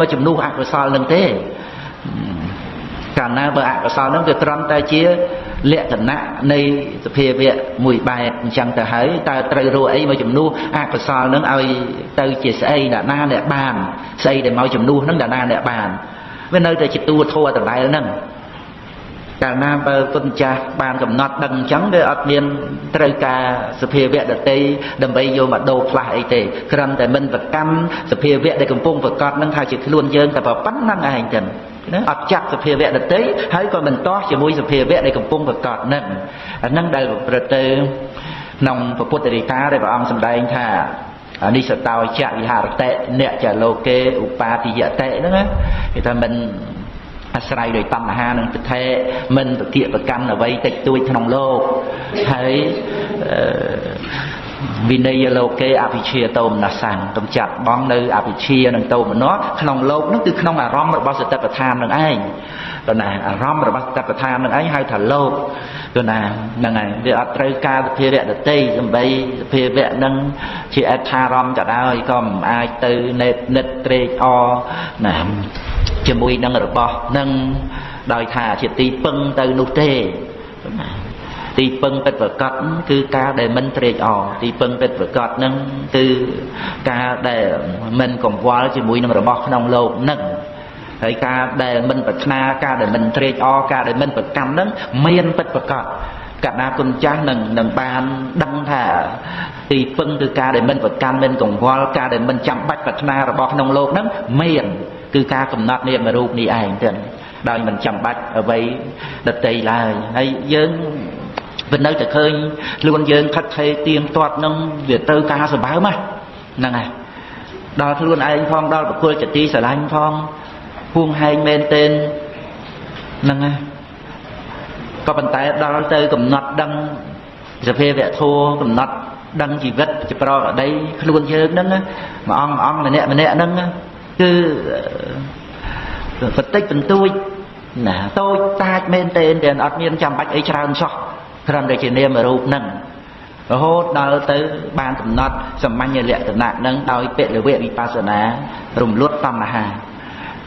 មកជំនួសអកុសលនឹងទេកាលណាបើអកុសលនឹងវាត្រឹមតែជាលក្ខណៈនៃសភាវៈមួយបែបអញ្ចឹងទៅហើយតើត្រូវរកអីមកជំនួសអកុសលនឹងឲ្យទៅជាស្អីអ្នកណាអ្នកបានស្អីដែលមកជំនួសនឹងអ្នកណាអ្នកបានវានៅតែជាតួធัวដដែលហ្នឹង កាលណាបើគុណចាស់បានកំណត់ដឹងអញ្ចឹងវាអត់មានត្រូវការសភាវៈដតីដើម្បីយកមកដូរផ្លាស់អីទេគ្រាន់តែមិនប្រកម្មសភាវៈដែលកំពុងប្រកាសនឹងថាជាខ្លួនយើងតែប៉ុណ្្នឹងឯងចឹងណាអត់ចាប់សភាវៈដតីហើយក៏មិនតោះជាមួយសភាវៈដែលកំពុងប្រកាសនឹងអានឹងដែលប្រព្រឹត្តទៅក្នុងពុទ្ធរិកាដែលព្រះអង្គសម្ដែងថាអនិសតោចៈវិហារតេអ្នកចលោកេឧបាតិយតេហ្នឹងណាគេថាមិន អាស្រ័យដោយតណ្ហានិងទិដ្ឋិមិនប្រតិប្រកម្មអ្វីតិចតួចក្នុងលោកហើយវិន័យលោកេអភិជាតោមនសੰកំចាត់បងនៅអភិជានិងតោមនៈក្នុងលោកនោះគឺក្នុងអារម្មណ៍របស់សតិប្បដ្ឋាននឹងឯងទៅណាអារម្មណ៍របស់សតិប្បដ្ឋាននឹងឯងហៅថាលោកទៅណាហ្នឹងហើយវាអត់ត្រូវការសភាវៈដតីសំបីសភាវៈនឹងជាអដ្ឋារម្មណ៍ក៏ដោយក៏មិនអាចទៅនេតនិតត្រេកអរណា ជាមួយនឹងរបស់នឹងដោយថាជាទីពឹងទៅនោះទេទីពឹងពិតប្រកបគឺការដែលមិនត្រេកអរទីពឹងពិតប្រកបនឹងគឺការដែលមិនកង្វល់ជាមួយនឹងរបស់ក្នុងលោកនឹងហើយការដែលមិនប្រាថ្នាការដែលមិនត្រេកអរការដែលមិនប្រកម្មនឹងមានពិតប្រកបកណ្ដាគុណចាស់នឹងនឹងបានដឹងថាទីពឹងគឺការដែលមិនប្រកាន់មិនកង្វល់ការដែលមិនចាំបាច់ប្រាថ្នារបស់ក្នុងលោកហ្នឹងមាន គឺការកំណត់នាមរូបនេះឯងទៅដោយមិនចាំបាច់អ្វីដតីឡើយហើយយើងវានៅតែឃើញខ្លួនយើងខិតខេទៀងទាត់នឹងវាទៅការសម្បើមហ្នឹងហើយដល់ខ្លួនឯងផងដល់បុគ្គលចទីស្រឡាញ់ផងហួងហែងមែនទែនហ្នឹងហើយក៏ប៉ុន្តែដល់ទៅកំណត់ដឹងសភាវៈធัวកំណត់ដឹងជីវិតជាប្រកដីខ្លួនយើងហ្នឹងមួយអង្គអង្គម្នាក់ម្នាក់ហ្នឹង គឺបន្តិចបន្តួចណាតូចតាចមែនទែនតែអត់មានចាំបាច់អីច្រើនសោះគ្រាន់តែជានាមរូបហ្នឹងរហូតដល់ទៅបានកំណត់សម្ញ្ញលក្ខណៈហ្នឹងដោយពលវៈវិបស្សនា រំលត់តណ្ហា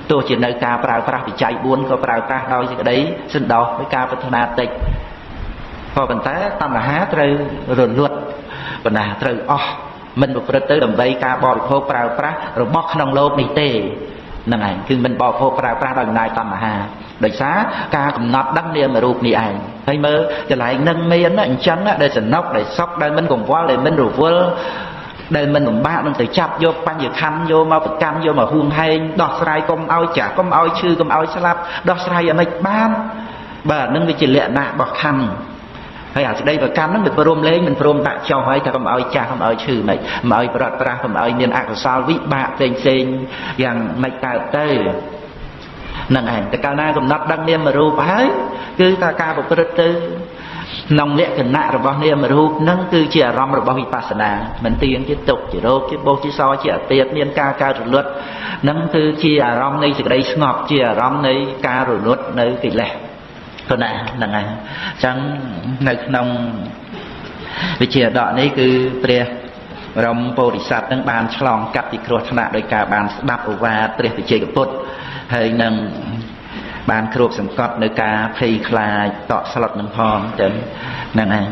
ទោះជានៅការប្រើប្រាស់វិច័យ4ក៏ប្រើប្រាស់ដោយសេចក្តីសន្តោសដោយការប្រាថ្នាតិចក៏ប៉ុន្តែតណ្ហាត្រូវរលត់បណ្ណាត្រូវអស់ មិនប្រព្រឹត្តទៅដើម្បីការបរិភោគប្រើប្រាស់របស់ក្នុងលោកនេះទេហ្នឹងឯងគឺមិនបរិភោគប្រើប្រាស់ដោយអំណាចតណ្ហាដោយសារការកំណត់ដឹងនាមរូបនេះឯងហើយមើលកន្លែងនឹងមានអញ្ចឹងដែលសំណុកដែលសុកដែលមិនកង្វល់ដែលមិនរវល់ដែលមិនលំបាកនឹងទៅចាប់យកបញ្ញខណ្ឌយកមកប្រកម្មយកមកហួងហែងដោះស្រាយកុំឲ្យចាស់កុំឲ្យឈឺកុំឲ្យស្លាប់ដោះស្រាយឲ្យមិនបានបាទនឹងវាជាលក្ខណៈរបស់ខណ្ឌ ហើយអាស្ដីប្រកម្មហ្នឹងវាព្រមលេងមិនព្រមដាក់ចោលហើយថាកុំឲ្យចាស់កុំឲ្យឈឺមិនមិនឲ្យប្រត់ប្រាស់កុំឲ្យមានអកុសលវិបាកផ្សេងផ្សេងយ៉ាងមិនកើតទៅនឹងឯងតែកាលណាកំណត់ដឹងនាមរូបហើយគឺថាការប្រព្រឹត្តទៅក្នុងលក្ខណៈរបស់នាមរូបនឹងគឺជាអារម្មណ៍របស់វិបស្សនាមិនទៀងជាទុកជារោគជាបោសជាសជាអតិតមានការកើតរលត់នឹងគឺជាអារម្មណ៍នៃសេចក្តីស្ងប់ជាអារម្មណ៍នៃការរលត់នៅកិលេស គណៈហ្នឹងហើយអញ្ចឹងនៅក្នុងវិជាដកនេះគឺព្រះបរមពោធិសត្វនឹងបានឆ្លងកាត់ពីគ្រោះថ្នាក់ដោយការបានស្ដាប់ឧវាទព្រះវិជ័យកពុទ្ធហើយនឹងបានគ្របសង្កត់នៅការភ័យខ្លាចតក់ស្លុតនឹងផងចឹងហ្នឹងឯង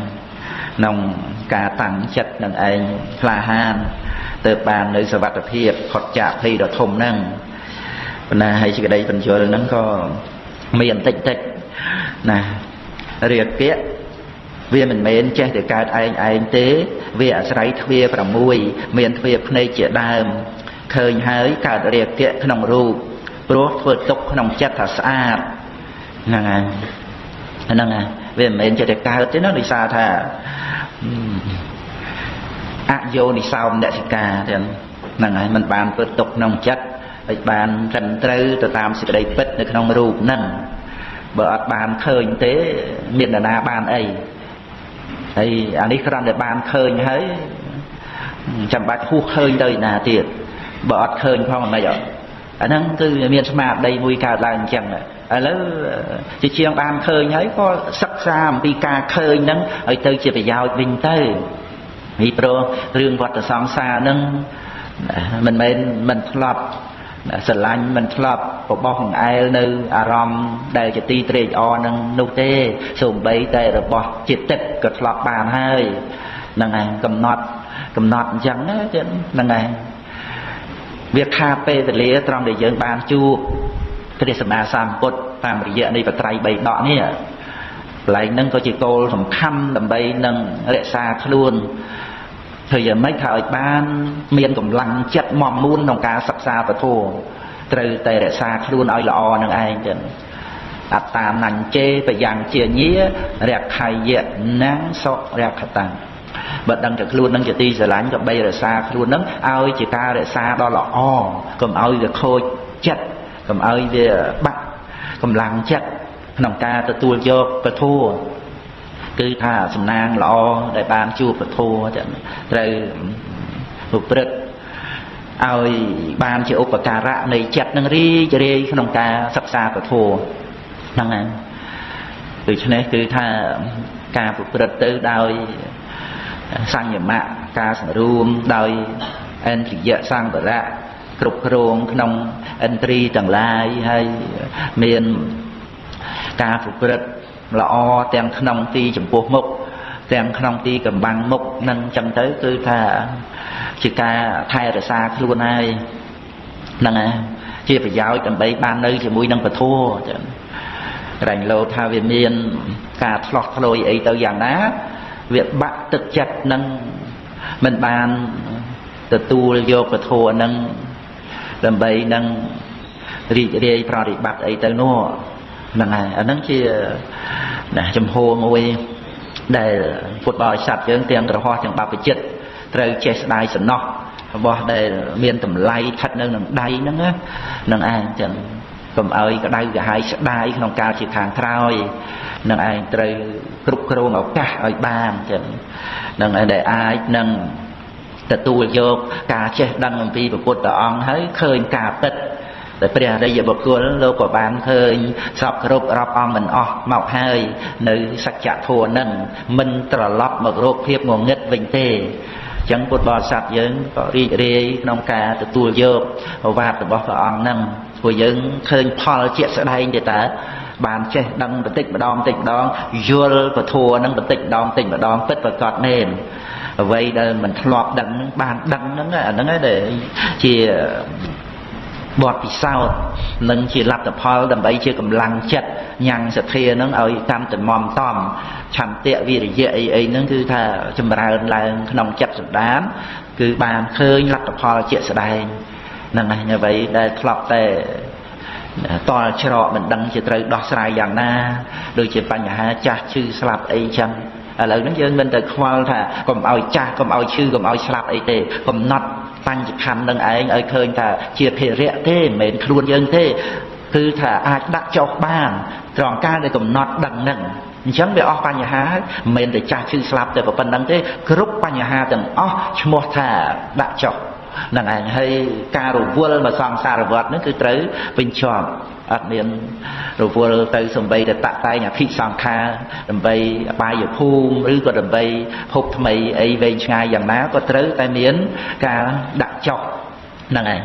ក្នុងការតាំងចិត្តនឹងឯងក្លាហានទៅបាននៅសវត្ថភាពផុតចាកភ័យដ៏ធំហ្នឹងប៉ុន្តែហើយសេចក្តីបញ្យលហ្នឹងក៏មានបន្តិចតិច ណារាគៈវាមិនមែនចេះតែកើតឯងឯងទេ វាអាស្រ័យទ្វា6មានទ្វាភ្នែកជាដើមឃើញហើយកើតរាគៈក្នុងរូបព្រោះធ្វើទុកក្នុងចិត្តថាស្អាតហ្នឹងហើយហ្នឹងហើយវាមិនមែនចេះតែកើតទេណាដោយសារថាអយោនិសោមនសិកាទាំងហ្នឹងហើយมันបានធ្វើទុកក្នុងចិត្តហើយបានត្រឹមត្រូវទៅតាមសេចក្តីពិតនៅក្នុងរូបហ្នឹង បើអត់បានឃើញទេមាននរណាបានអីហើយអានេះគ្រាន់តែបានឃើញហើយចាំបាច់ហួសឃើញទៅណាទៀតបើអត់ឃើញផងមិនអីអាហ្នឹងគឺមានស្មារតីមួយកើតឡើងអញ្ចឹងឥឡូវជាជាងបានឃើញហើយក៏សិក្សាអំពីការឃើញហ្នឹងឲ្យទៅជាប្រយោជន៍វិញទៅពីព្រោះរឿងវត្តសង្សារហ្នឹងមិនមែនមិនធ្លាប់ ស្រឡាញ់មិនធ្លាប់បបោះបង្អែលនៅអារម្មណ៍ដែលជាទីត្រេកអរនឹងនោះទេសូម្បីតែរបស់ចិត្តទឹកក៏ធ្លាប់បានហើយហ្នឹងឯងកំណត់កំណត់អញ្ចឹងណាហ្នឹងឯងវាខាតពេលវេលាត្រង់ដែលយើងបានជួបព្រះសម្មាសម្ពុទ្ធតាមរយៈនៃបត្រៃ3ដកនេះកន្លែងហ្នឹងក៏ជាគោលសំខាន់ដើម្បីនឹងរក្សាខ្លួន ធ្វើយ៉ាងម៉េចថាឲ្យបាន មានកម្លាំងចិត្តមមមួនក្នុងការសិក្សាពធត្រូវតែរក្សាខ្លួនឲ្យល្អនឹងឯងចឹងអត្តានញ្ញេបយ៉ាងជាញារខៃយៈណាំងសុរខតាំងបើដឹងតែខ្លួននឹងជាទីស្រឡាញ់ក៏បីរក្សាខ្លួននឹងឲ្យជាការរក្សាដ៏ល្អកុំឲ្យវាខូចចិត្តកុំឲ្យវាបាក់កម្លាំងចិត្តក្នុងការទទួលយកពធ គឺថាសំណាងល្អដែលបានជួបពធចឹងត្រូវប្រព្រឹត្តឲ្យបានជាឧបការៈនៃចិត្តនឹងរីករាយក្នុងការសិក្សាពធហ្នឹងហើយដូច្នេះគឺថាការប្រព្រឹត្តទៅដោយសញ្ញមៈការសង្រួមដោយអិន្ទ្រិយសង្វរៈគ្រប់គ្រងក្នុងឥន្ទ្រីទាំងឡាយហើយមានការប្រព្រឹត្ត ល្អទាំងក្នុងទីចំពោះមុខទាំងក្នុងទីកំបាំងមុខនឹងចឹងទៅគឺថាជាការថែរក្សាខ្លួនហើយហ្នឹងហើយជាប្រយោជន៍ដើម្បីបាននៅជាមួយនឹងពធចឹងរែងលោថាវាមានការឆ្លោះឆ្លោយអីទៅយ៉ាងណាវាបាក់ទឹកចិត្តនឹងមិនបានទទួលយកពធនឹងដើម្បីនឹងរីករាយប្រតិបត្តិអីទៅនោះ ហ្នឹងហើយអាហ្នឹងជាណាចំហមួយដែលពុទ្ធបរិស័ទយើងទាំងក្រហោះទាំងបព្វជិតត្រូវចេះស្ដាយសំណោះរបស់ដែលមានតម្លៃស្ថិតនៅនឹងដៃហ្នឹងហ្នឹងឯងចឹងកុំឲ្យក្តៅក្រហាយស្ដាយក្នុងកាលជាខាងក្រោយនឹងឯងត្រូវគ្រប់គ្រងឱកាសឲ្យបានចឹងនឹងឯងដែលអាចនឹងទទួលយកការចេះដឹងអំពីពុទ្ធអង្គហើយឃើញការពិត តែព្រះអរិយបុគ្គលលោកក៏បានឃើញសពគ្រប់រាប់អង្គមិនអស់មកហើយ នៅសច្ចធម៌នឹងមិនត្រឡប់មករកភាពងងឹតវិញទេចឹងពុទ្ធបរិស័ទយើងក៏រីករាយក្នុងការទទួលយកប្រវត្តិរបស់ព្រះអង្គនឹងព្រោះយើងឃើញផលជាក់ស្ដែងទេតើបានចេះដឹងបន្តិចម្ដងបន្តិចម្ដងយល់ពធនឹងបន្តិចម្ដងបន្តិចម្ដងពិតប្រកបមែនអ្វីដែលមិនធ្លាប់ដឹងនឹងបានដឹងហ្នឹងអាហ្នឹងឯងដែលជា បទពិសោធន៍និងជាលទ្ធផលដើម្បីជាកម្លាំងចិត្តញ៉ាំងសទ្ធានឹងឲ្យតាមតំមតំឆន្ទៈវិរិយៈអីអីហ្នឹងគឺថាចម្រើនឡើងក្នុងចិត្តសន្តាន គឺបានឃើញលទ្ធផលជាក់ស្ដែងហ្នឹងហើយអ្វីដែលធ្លាប់តែតល់ច្រកមិនដឹងជាត្រូវដោះស្រាយយ៉ាងណាដូចជាបញ្ហាចាស់ឈឺស្លាប់អីចឹងឥឡូវហ្នឹងយើងមិនទៅខ្វល់ថាកុំឲ្យចាស់កុំឲ្យឈឺកុំឲ្យស្លាប់អីទេកំណត់ បញ្ចខណ្ឌនឹងឯងឲ្យឃើញថាជាភារៈទេមិនមែនខ្លួនយើងទេគឺថាអាចដាក់ចុះបានត្រង់ការដែលកំណត់ដឹងនឹងអញ្ចឹងវាអស់បញ្ហាហើយមិនមែនតែចាស់ឈឺស្លាប់តែប៉ុណ្្នឹងទេគ្រប់បញ្ហាទាំងអស់ឈ្មោះថាដាក់ចុះ នឹងឯងហើយការរវល់មកសង្សារវត្តនឹងគឺត្រូវបញ្ចប់អត់មានរវល់ទៅសំបីតែតតែងអភិសង្ខារដើម្បីអបាយភូមិឬក៏ដើម្បីភពថ្មីអីវែងឆ្ងាយយ៉ាងណាក៏ត្រូវតែមានការដាក់ចុះហ្នឹងឯង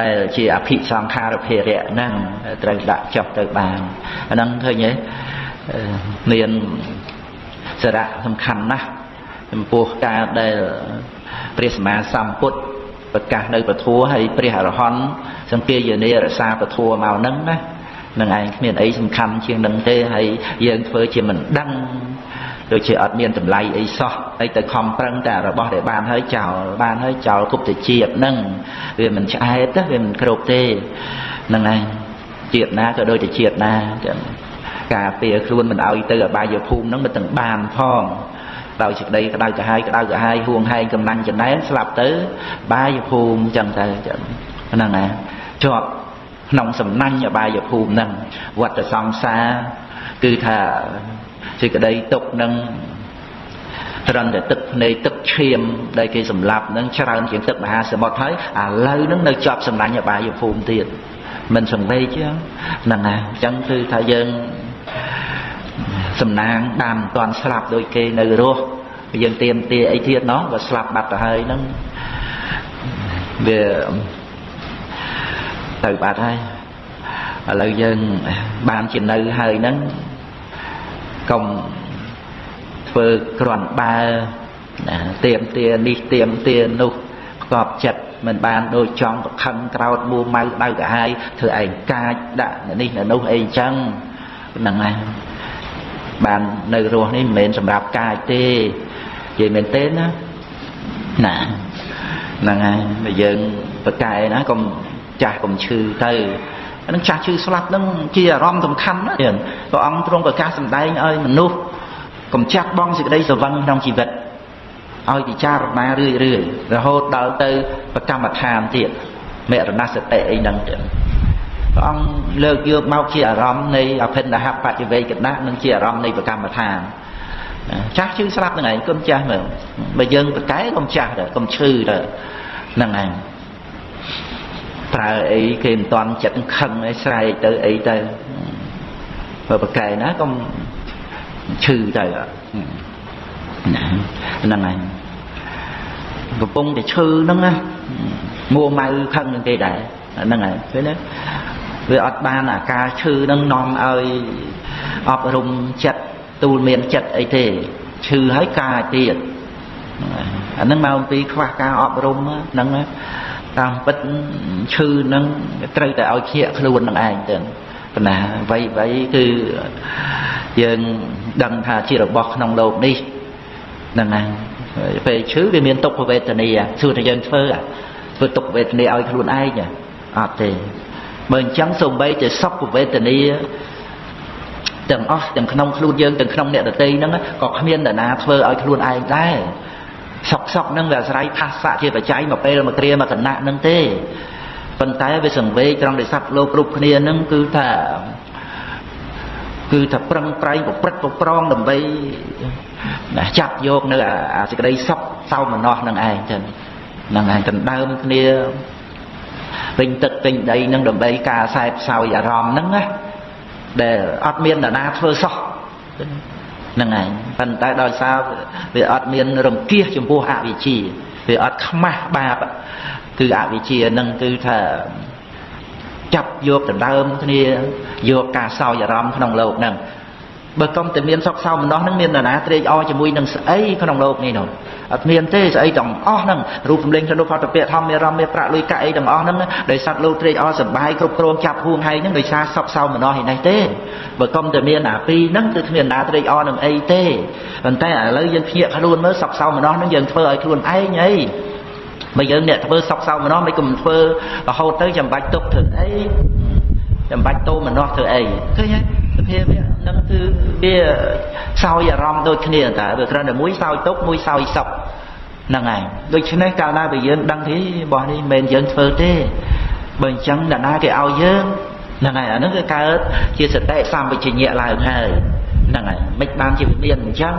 ដែលជាអភិសង្ខារភារៈហ្នឹងត្រូវដាក់ចុះទៅបានអាហ្នឹងឃើញទេមានសារៈសំខាន់ណាស់ចំពោះការដែលព្រះសម្មាសម្ពុទ្ធ ប្រកាសនៅពធัวហើយព្រះអរហន្តសង្គាយនារក្សាពធัวមកហ្នឹងណានឹងឯងគ្មានអីសំខាន់ជាងនឹងទេហើយយើងធ្វើជាមិនដឹងដូចជាអត់មានតម្លៃអីសោះហើយទៅខំប្រឹងតែរបស់ដែលបានហើយចោលបានហើយចោលគប់ទៅជាតិហ្នឹងវាមិនឆ្អែតទេវាមិនគ្រប់ទេហ្នឹងឯងជាតិណាក៏ដូចតែជាតិណាចឹងការពារខ្លួនមិនឲ្យទៅអបាយភូមិហ្នឹងមិនទាំងបានផង ដោយសេចក្តីក្តៅក្រហាយក្តៅក្រហាយហួងហែងកំណាញ់ចំណែនស្លាប់ទៅ បាយភូមិចឹងទៅហ្នឹងណាជាប់ក្នុងសំណាញ់អបាយភូមិហ្នឹងវត្តសង្សារគឺថាសេចក្តីទុកនឹងត្រឹមតែទឹកភ្នែកទឹកឈាមដែលគេសម្លាប់នឹងច្រើនជាងទឹកមហាសមុទ្រហើយឥឡូវនឹងនៅជាប់សំណាញ់អបាយភូមិទៀតមិនសង្វេគចឹងហ្នឹងណាអញ្ចឹងគឺថាយើង សំណាងបានមិនទាន់ស្លាប់ដូចគេនៅរស់យើងទៀមទាអីទៀតណោះបើស្លាប់បាត់ទៅហើយហ្នឹងវាទៅបាត់ហើយឥឡូវយើងបានជានៅហើយហ្នឹងកុំធ្វើក្រាន់បើណាទៀមទានេះទៀមទានោះផ្កប់ចិត្តមិនបានដូចចង់ប្រខឹងក្រោតមួម៉ៅដៅកាហាយធ្វើឯងកាចដាក់នេះនោះអីចឹងហ្នឹងហើយ បាននៅរស់នេះមិនមែនសម្រាប់កាចទេនិយាយមែនទេណាណាហ្នឹងហើយបើយើងប្រកែណាកុំចាស់កុំឈឺទៅនឹងចាស់ឈឺស្លាប់នឹងជាអារម្មណ៍សំខាន់ណាស់ព្រះអង្គទ្រង់ប្រកាសសម្ដែងឲ្យមនុស្សកុំចាស់បងសេចក្តីស្រវឹងក្នុងជីវិតឲ្យពិចារណារឿយរឿយរហូតដល់ទៅប្រកម្មដ្ឋានទៀតមរណសតិអីហ្នឹងទៀត ព្រះអង្គលើកយកមកជាអារម្មណ៍នៃអភិនហបច្ចវេកណៈនិងជាអារម្មណ៍នៃប្រកម្មដ្ឋានចាស់ឈឺស្លាប់ហ្នឹងឯងកុំចាស់មើលបើយើងប្រកែកុំចាស់ទៅកុំឈឺទៅហ្នឹងឯងប្រើអីគេមិនតាន់ចិត្តខឹងអីស្រែកទៅអីទៅបើប្រកែណាកុំឈឺទៅហ្នឹងហើយកំពុងតែឈឺហ្នឹងណាមួម៉ៅខឹងនឹងគេដែរហ្នឹងហើយឃើញទេ វាអត់បានអាការឈឺហ្នឹងនាំឲ្យអប់រំចិត្តទូលមានចិត្តអីទេឈឺហើយកាយទៀតអាហ្នឹងមកអំពីខ្វះការអប់រំហ្នឹងតាមពិតឈឺហ្នឹងត្រូវតែឲ្យជាខ្លួននឹងឯងទៅប៉ុន្តែអ្វីអ្វីគឺយើងដឹងថាជារបស់ក្នុងโลกនេះហ្នឹងហើយពេលឈឺវាមានទុក្ខវេទនាសួរតែយើងធ្វើធ្វើទុក្ខវេទនាឲ្យខ្លួនឯងអត់ទេ បើអញ្ចឹងសូម្បីតែសុខវេទនាទាំងអស់ទាំងក្នុងខ្លួនយើងទាំងក្នុងអ្នកដទៃហ្នឹងក៏គ្មាននរណាធ្វើឲ្យខ្លួនឯងដែរសុកសុកហ្នឹងវាអាស្រ័យផាសៈជាបច្ច័យមកពេលមកគ្រាមកគណៈហ្នឹងទេប៉ុន្តែវាសង្វេគត្រង់ដែលសត្វលោកគ្រប់គ្នាហ្នឹងគឺថាគឺថាប្រឹងប្រែងប្រព្រឹត្តប្រប្រងដើម្បីចាប់យកនៅអាសេចក្តីសុខសោមនស្សនឹងឯងចឹងហ្នឹងឯងដណ្ដើមគ្នា ពេញទឹកពេញដីនឹងដើម្បីការខ្សែផ្សោយអារម្មណ៍ហ្នឹងណាដែលអត់មាននរណាធ្វើសោះហ្នឹងឯងប៉ុន្តែដោយសារវាអត់មានរង្គៀសចំពោះអវិជ្ជាវាអត់ខ្មាស់បាបគឺអវិជ្ជាហ្នឹងគឺថាចាប់យកដណ្ដើមគ្នាយកការសោយអារម្មណ៍ក្នុងโลกហ្នឹងបើកុំតែមានសុខសោមនស្សនឹងមាននរណាត្រេកអរជាមួយនឹងស្អីក្នុងโลกនេះនោះ អត់មានទេស្អីទាំងអស់ហ្នឹងរូបសម្លេងក្នុងផតពៈធម្មរមមេប្រាក់លុយកាក់អីទាំងអស់ហ្នឹងដោយសត្វលោកត្រេកអរសប្បាយគ្រប់គ្រងចាប់ហួងហើយហ្នឹងដោយសារសុខសោមនស្សឯនេះទេបើកុំតែមានអាពីរហ្នឹងគឺគ្មានណាត្រេកអរនឹងអីទេប៉ុន្តែឥឡូវយើងភ្ញាក់ខ្លួនមើលសុខសោមនស្សហ្នឹងយើងធ្វើឲ្យខ្លួនឯងអីបើយើងអ្នកធ្វើសោកសៅម្នោះមិនគុំធ្វើរហូតទៅចាំបាច់ទុកធ្វើអីចាំបាច់តោម្នោះធ្វើអីឃើញទេស ភាពហ្នឹងគឺវាសោយអារម្មណ៍ដូចគ្នាតើវាគ្រាន់តែមួយសោយទុកមួយសោយសុខហ្នឹងហើយដូច្នេះកាលណាបើយើងដឹងទីរបស់នេះមិនមែនយើងធ្វើទេបើអញ្ចឹងអ្នកណាគេឲ្យយើងហ្នឹងហើយអាហ្នឹងគឺកើតជាសតិសម្បជញ្ញៈឡើងហើយហ្នឹងហើយមិនបានជាវិញ្ញាណអញ្ចឹង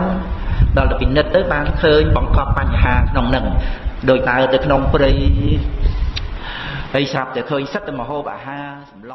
ដល់ទៅពិនិត្យទៅបានឃើញបង្កប់បញ្ហាក្នុងហ្នឹងដោយដើរទៅក្នុងព្រៃហើយស្រាប់តែឃើញសិតតែមហូបអាហារសម្ល